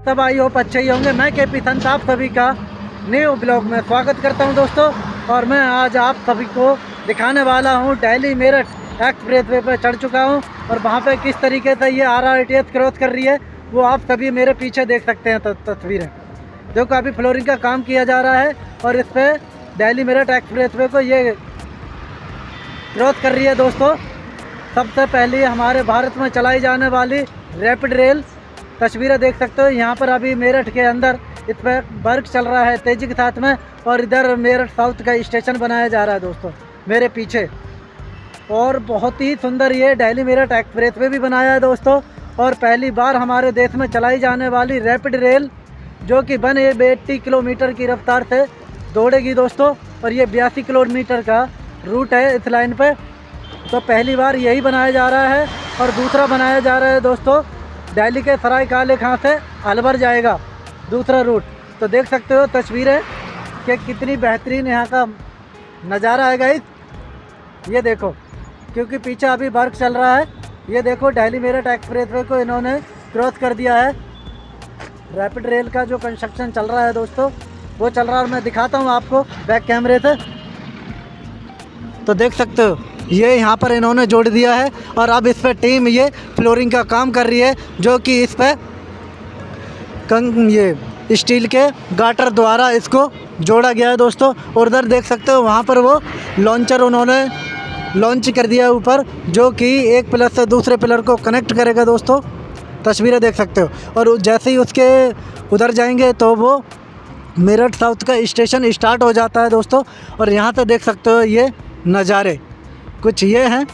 सब I hope अच्छे ही होंगे। मैं के पी संत, आप सभी का न्यू ब्लॉग में स्वागत करता हूँ दोस्तों, और मैं आज आप सभी को दिखाने वाला हूँ डेली मेरठ एक्सप्रेस वे पर चढ़ चुका हूँ, और वहाँ पे किस तरीके से ये आर आर टी क्रॉस कर रही है, वो आप सभी मेरे पीछे देख सकते हैं तस्वीरें। जो काफ़ी फ्लोरिंग का काम किया जा रहा है, और इस पर डेली मेरठ एक्सप्रेस वे को ये क्रॉस कर रही है दोस्तों। सबसे पहले हमारे भारत में चलाई जाने वाली रैपिड रेल तस्वीरें देख सकते हो। यहाँ पर अभी मेरठ के अंदर इस पर वर्क चल रहा है तेज़ी के साथ में, और इधर मेरठ साउथ का स्टेशन बनाया जा रहा है दोस्तों, मेरे पीछे। और बहुत ही सुंदर ये डेली मेरठ एक्सप्रेस वे भी बनाया है दोस्तों, और पहली बार हमारे देश में चलाई जाने वाली रैपिड रेल, जो कि वन एट्टी किलोमीटर की रफ्तार से दौड़ेगी दोस्तों, और ये बयासी किलोमीटर का रूट है इस लाइन पर तो पहली बार यही बनाया जा रहा है, और दूसरा बनाया जा रहा है दोस्तों दिल्ली के सराय काले खां से अलवर जाएगा, दूसरा रूट तो देख सकते हो तस्वीरें कि कितनी बेहतरीन यहाँ का नज़ारा है गाइस ये देखो, क्योंकि पीछे अभी वर्क चल रहा है। ये देखो, दिल्ली मेरठ एक्सप्रेस को इन्होंने क्रॉस कर दिया है। रैपिड रेल का जो कंस्ट्रक्शन चल रहा है दोस्तों, वो चल रहा है। और मैं दिखाता हूँ आपको बैक कैमरे से। तो देख सकते हो ये यहाँ पर इन्होंने जोड़ दिया है और अब इस पर टीम ये फ्लोरिंग का काम कर रही है, जो कि इस पर कंग ये स्टील के गाटर द्वारा इसको जोड़ा गया है दोस्तों। और उधर देख सकते हो वहाँ पर वो लॉन्चर उन्होंने लॉन्च कर दिया है ऊपर, जो कि एक पिलर से दूसरे पिलर को कनेक्ट करेगा दोस्तों। तस्वीरें देख सकते हो। और जैसे ही उसके उधर जाएँगे तो वो मेरठ साउथ का स्टेशन स्टार्ट हो जाता है दोस्तों। और यहाँ से देख सकते हो ये नज़ारे। कुछ ये हैं।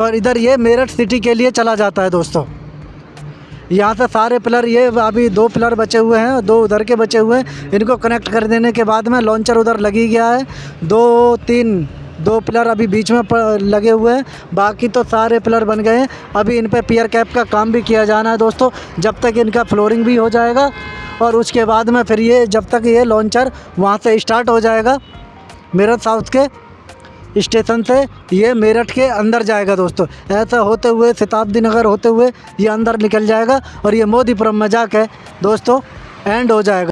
और इधर ये मेरठ सिटी के लिए चला जाता है दोस्तों। यहाँ से सारे पिलर, ये अभी दो पिलर बचे हुए हैं, दो उधर के बचे हुए हैं। इनको कनेक्ट कर देने के बाद में लॉन्चर उधर लगी गया है। दो, तीन, दो पिलर अभी बीच में लगे हुए हैं। बाकी तो सारे पिलर बन गए हैं। अभी इन पर पियर कैप का काम भी किया जाना है दोस्तों। जब तक इनका फ्लोरिंग भी हो जाएगा, और उसके बाद में फिर ये, जब तक ये लॉन्चर वहाँ से स्टार्ट हो जाएगा, मेरठ साउथ के स्टेशन से ये मेरठ के अंदर जाएगा दोस्तों। ऐसा होते हुए, शताब्दी नगर होते हुए ये अंदर निकल जाएगा और ये मोदीपुरम में जाके दोस्तों एंड हो जाएगा।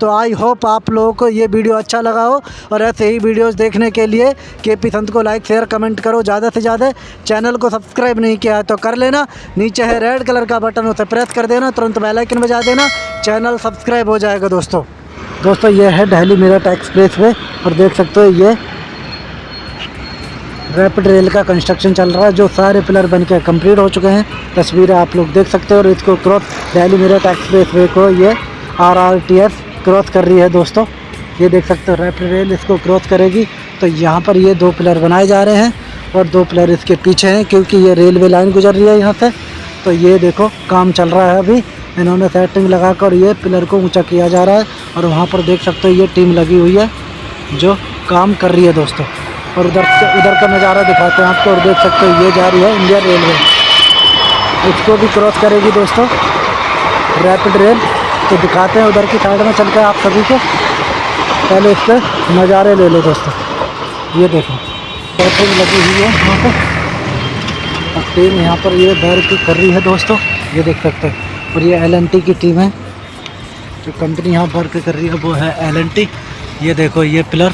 तो आई होप आप लोगों को ये वीडियो अच्छा लगा हो और ऐसे ही वीडियोस देखने के लिए के पी संत को लाइक शेयर कमेंट करो। ज़्यादा से ज़्यादा चैनल को सब्सक्राइब नहीं किया है तो कर लेना। नीचे है रेड कलर का बटन उसे प्रेस कर देना। तुरंत बेल आइकन बजा देना। चैनल सब्सक्राइब हो जाएगा दोस्तों। दोस्तों, ये है दिल्ली मेरठ एक्सप्रेस वे और देख सकते हो ये रैपिड रेल का कंस्ट्रक्शन चल रहा है, जो सारे पिलर बन के कंप्लीट हो चुके हैं। तस्वीरें आप लोग देख सकते हो और इसको cross Delhi Meerut expressway को ये R R T S cross कर रही है दोस्तों। ये देख सकते हो रैपिड रेल इसको क्रॉस करेगी। तो यहाँ पर ये दो पिलर बनाए जा रहे हैं और दो पिलर इसके पीछे हैं, क्योंकि ये रेलवे लाइन गुजर रही है यहाँ से। तो ये देखो, काम चल रहा है अभी। इन्होंने सेटिंग लगाकर ये पिलर को ऊँचा किया जा रहा है। और वहाँ पर देख सकते हो ये टीम लगी हुई है, जो काम कर रही है दोस्तों। और उधर उधर का नज़ारा दिखाते हैं आपको और देख सकते हो ये जा रही है इंडियन रेलवे। इसको भी क्रॉस करेगी दोस्तों रैपिड रेल तो दिखाते हैं उधर की साइड में चल कर आप सभी को। पहले इस पर नज़ारे ले लो दोस्तों। ये देखो सेटिंग लगी हुई है यहाँ पर और टीम यहाँ पर ये बैर कर रही है दोस्तों, ये देख सकते हैं। और ये एलएनटी की टीम है। जो कंपनी यहाँ वर्क कर रही है, वो है एलएनटी ये देखो, ये पिलर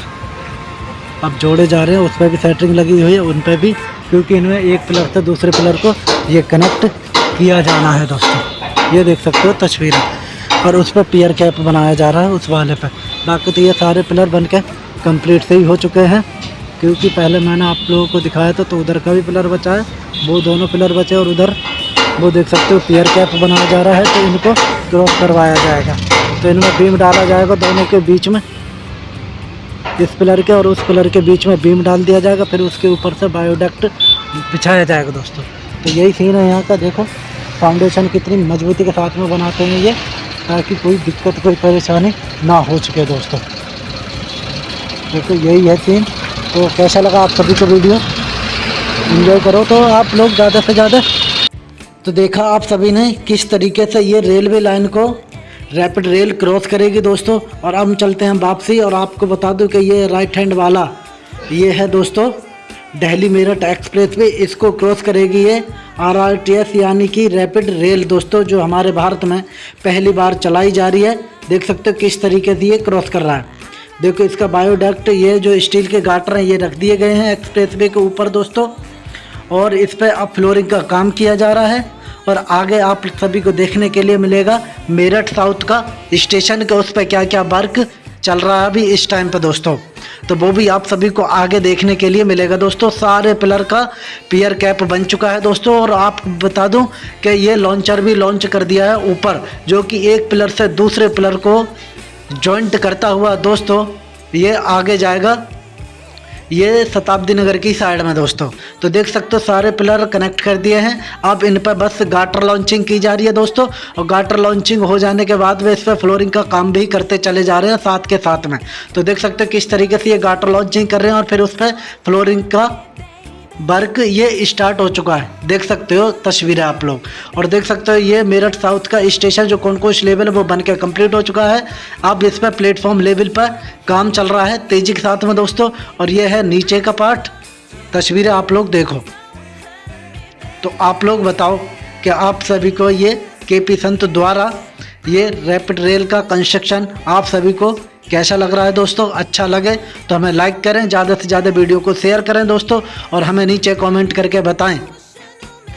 अब जोड़े जा रहे हैं उस पर भी सेटरिंग लगी हुई है, उन पर भी, क्योंकि इनमें एक पिलर से दूसरे पिलर को ये कनेक्ट किया जाना है दोस्तों। ये देख सकते हो तस्वीर। और उस पर पियर कैप बनाया जा रहा है, उस वाले पर बाकी तो ये सारे पिलर बन के कंप्लीट से ही हो चुके हैं, क्योंकि पहले मैंने आप लोगों को दिखाया था तो उधर का भी पिलर बचा है, वो दोनों पिलर बचे और उधर, वो देख सकते हो पियर कैप बनाया जा रहा है तो इनको क्रॉस करवाया जाएगा। तो इनमें बीम डाला जाएगा दोनों के बीच में। इस पिलर के और उस पिलर के बीच में बीम डाल दिया जाएगा, फिर उसके ऊपर से बायोडक्ट बिछाया जाएगा दोस्तों। तो यही सीन है यहाँ का, देखो। फाउंडेशन कितनी मजबूती के साथ में बनाते हैं ये, ताकि कोई दिक्कत, कोई परेशानी ना हो चुके दोस्तों। देखो, यही है सीन तो कैसा लगा आप सभी को वीडियो इन्जॉय करो तो आप लोग ज़्यादा से ज़्यादा। तो देखा आप सभी ने किस तरीके से ये रेलवे लाइन को रैपिड रेल क्रॉस करेगी दोस्तों, और हम चलते हैं वापसी, और आपको बता दूँ कि ये राइट हैंड वाला, ये है दोस्तों दिल्ली मेरठ एक्सप्रेस वे इसको क्रॉस करेगी ये आर आर टी एस यानी कि रैपिड रेल दोस्तों, जो हमारे भारत में पहली बार चलाई जा रही है। देख सकते हो किस तरीके से ये क्रॉस कर रहा है। देखो इसका बायोडक्ट, ये जो स्टील के गाटर हैं, ये रख दिए गए हैं एक्सप्रेस वे के ऊपर दोस्तों, और इस पर अब फ्लोरिंग का काम किया जा रहा है। और आगे आप सभी को देखने के लिए मिलेगा मेरठ साउथ का स्टेशन के उस पर क्या क्या वर्क चल रहा है अभी इस टाइम पे दोस्तों। तो वो भी आप सभी को आगे देखने के लिए मिलेगा दोस्तों। सारे पिलर का पियर कैप बन चुका है दोस्तों और आप बता दूँ कि ये लॉन्चर भी लॉन्च कर दिया है ऊपर, जो कि एक पिलर से दूसरे पिलर को जॉइंट करता हुआ दोस्तों ये आगे जाएगा। ये शताब्दी नगर की साइड में दोस्तों। तो देख सकते हो, सारे पिलर कनेक्ट कर दिए हैं। अब इन पर बस गाटर लॉन्चिंग की जा रही है दोस्तों। और गाटर लॉन्चिंग हो जाने के बाद वे इस पर फ्लोरिंग का काम भी करते चले जा रहे हैं साथ के साथ में। तो देख सकते हो, किस तरीके से ये गाटर लॉन्चिंग कर रहे हैं और फिर उस पर फ्लोरिंग का वर्क ये स्टार्ट हो चुका है। देख सकते हो तस्वीरें आप लोग। और देख सकते हो ये मेरठ साउथ का स्टेशन जो कौन कौन लेवल है, वो बन के कंप्लीट हो चुका है। अब इस पर प्लेटफॉर्म लेवल पर काम चल रहा है तेज़ी के साथ में दोस्तों। और ये है नीचे का पार्ट तस्वीरें आप लोग देखो। तो आप लोग बताओ कि आप सभी को ये के पी संत द्वारा ये रैपिड रेल का कंस्ट्रक्शन आप सभी को कैसा लग रहा है दोस्तों? अच्छा लगे तो हमें लाइक करें, ज़्यादा से ज़्यादा वीडियो को शेयर करें दोस्तों, और हमें नीचे कमेंट करके बताएँ।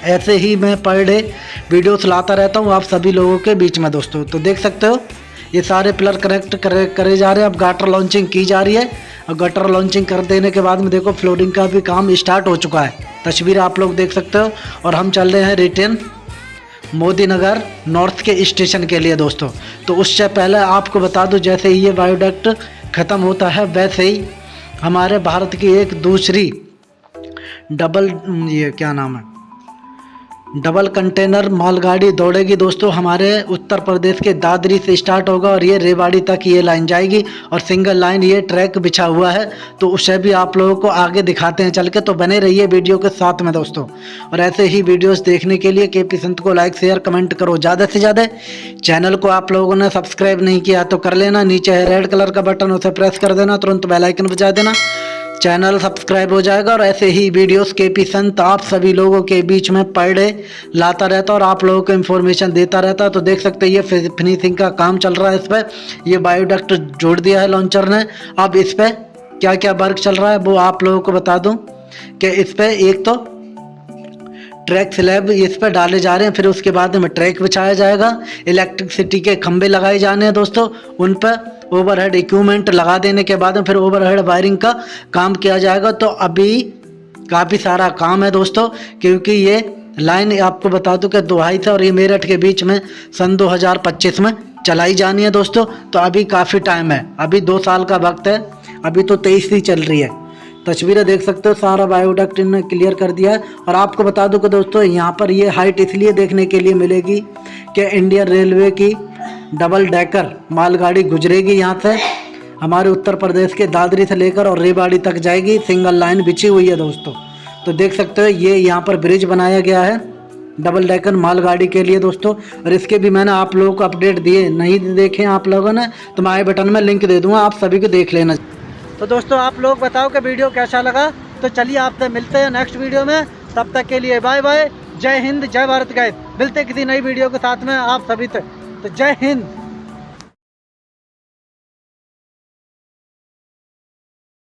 ऐसे ही मैं पर डे वीडियोस लाता रहता हूँ आप सभी लोगों के बीच में दोस्तों। तो देख सकते हो, ये सारे पिलर कनेक्ट करे करे जा रहे हैं। अब गाटर लॉन्चिंग की जा रही है। और गटर लॉन्चिंग कर देने के बाद में देखो फ्लोरिंग का भी काम स्टार्ट हो चुका है। तस्वीर आप लोग देख सकते हो, और हम चल रहे हैं रिटर्न मोदी नगर नॉर्थ के स्टेशन के लिए दोस्तों। तो उससे पहले आपको बता दूँ, जैसे ही ये बायोडक्ट ख़त्म होता है, वैसे ही हमारे भारत की एक दूसरी डबल ये क्या नाम है? डबल कंटेनर मालगाड़ी दौड़ेगी। दोस्तों, हमारे उत्तर प्रदेश के दादरी से स्टार्ट होगा और ये रेवाड़ी तक ये लाइन जाएगी और सिंगल लाइन ये ट्रैक बिछा हुआ है। तो उसे भी आप लोगों को आगे दिखाते हैं चल के। तो बने रहिए वीडियो के साथ में दोस्तों। और ऐसे ही वीडियोस देखने के लिए के पी संत को लाइक शेयर कमेंट करो ज़्यादा से ज़्यादा। चैनल को आप लोगों ने सब्सक्राइब नहीं किया तो कर लेना। नीचे है रेड कलर का बटन उसे प्रेस कर देना। तुरंत बेलाइकन बजा देना। चैनल सब्सक्राइब हो जाएगा और ऐसे ही वीडियोस के पी संत आप सभी लोगों के बीच में पर डे लाता रहता और आप लोगों को इन्फॉर्मेशन देता रहता। तो देख सकते हैं, ये फिनिशिंग का काम चल रहा है इस पर यह बायोडक्ट जोड़ दिया है लॉन्चर ने। अब इस पर क्या क्या वर्क चल रहा है वो आप लोगों को बता दूँ कि इस पर एक तो ट्रैक स्लैब इस पर डाले जा रहे हैं, फिर उसके बाद में ट्रैक बिछाया जाएगा। इलेक्ट्रिसिटी के खंभे लगाए जाने हैं दोस्तों, उन पर ओवरहेड इक्विपमेंट लगा देने के बाद में फिर ओवरहेड वायरिंग का काम किया जाएगा। तो अभी काफ़ी सारा काम है दोस्तों, क्योंकि ये लाइन आपको बता दूँ कि दोहाई से और ये मेरठ के बीच में सन 2025 में चलाई जानी है दोस्तों। तो अभी काफ़ी टाइम है, अभी दो साल का वक्त है, अभी तो तेईस ही चल रही है। तस्वीरें देख सकते हो, सारा बायोडक्ट इन्होंने क्लियर कर दिया है। और आपको बता दूँ कि दोस्तों, यहाँ पर ये हाइट इसलिए देखने के लिए मिलेगी कि इंडियन रेलवे की डबल डेकर मालगाड़ी गुजरेगी यहाँ से। हमारे उत्तर प्रदेश के दादरी से लेकर और रेवाड़ी तक जाएगी। सिंगल लाइन बिछी हुई है दोस्तों। तो देख सकते हो, ये यहाँ पर ब्रिज बनाया गया है डबल डेकर मालगाड़ी के लिए दोस्तों। और इसके भी मैंने आप लोगों को अपडेट दिए, नहीं देखे आप लोगों ने तो मैं आई बटन में लिंक दे दूँगा, आप सभी को देख लेना। तो दोस्तों, आप लोग बताओ कि वीडियो कैसा लगा? तो चलिए आपसे मिलते हैं नेक्स्ट वीडियो में। तब तक के लिए बाय बाय जय हिंद, जय भारत गाय मिलते किसी नई वीडियो के साथ में आप सभी तक। तो जय हिंद।